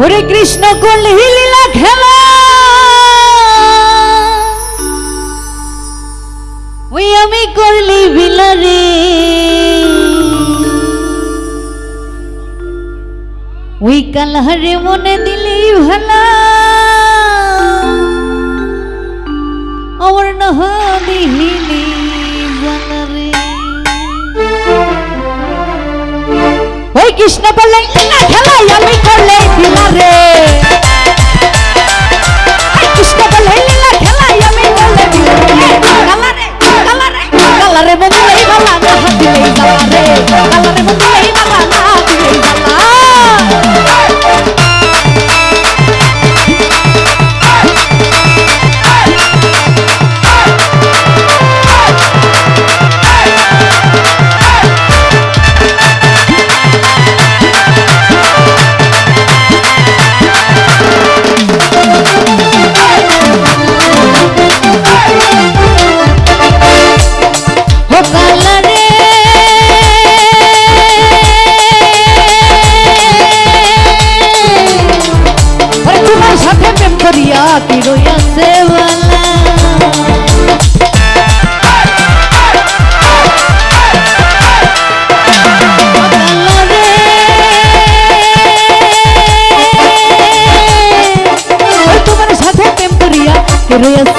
ওরে কৃষ্ণ কলি লীলা খেলা? ওই আমি করলি বিলারে ওই কালহারে মনে দিলি ভালা। আমার নহ দিহিলি ওই কৃষ্ণ বলে খেলাই আমি que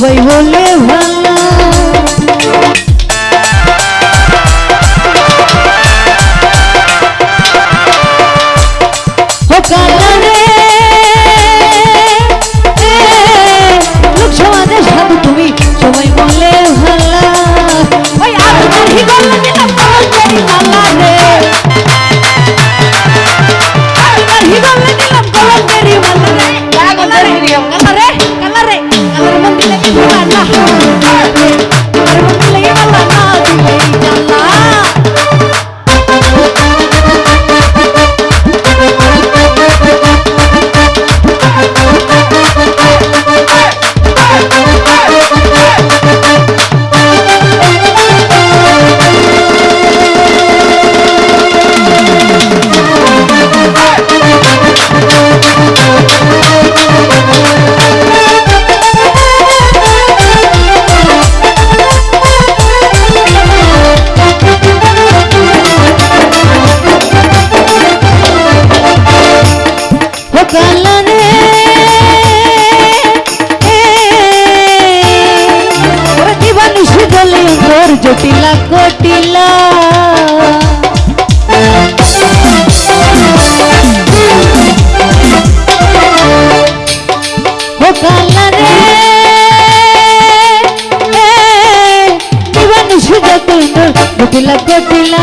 为何泪？कुटिला कुटिला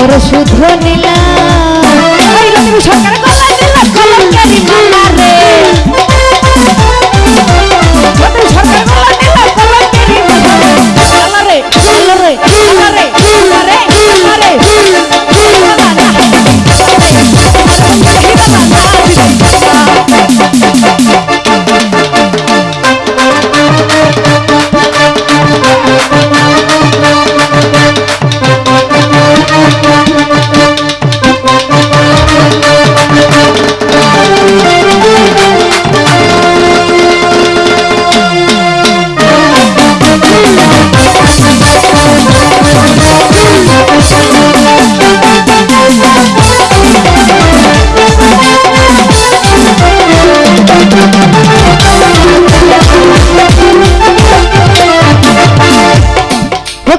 নিয়ে শুধু নীলা। সরকার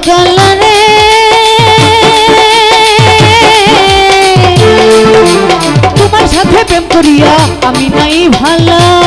চল রে। তোমার সাথে প্রেম করিয়া আমি নাই ভালা।